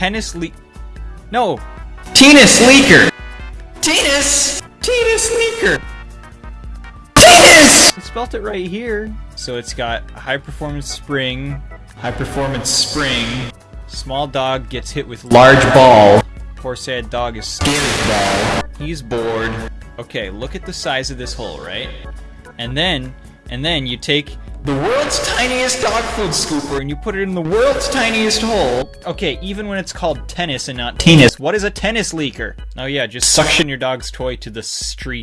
Tennis le- No, Tennis leaker. Tennis. Tennis leaker. Tennis. spelt it right here. So it's got a high performance spring, High performance spring. small dog gets hit with Large ball. Poor sad dog is Scared ball. He's bored. Okay, look at the size of this hole, right? And then, and then you take The world's tiniest dog food scooper. and you put it in the world's tiniest hole. Okay, even when it's called tennis and not tennis, what is a tennis leaker? Oh yeah, just suction your dog's toy to the street.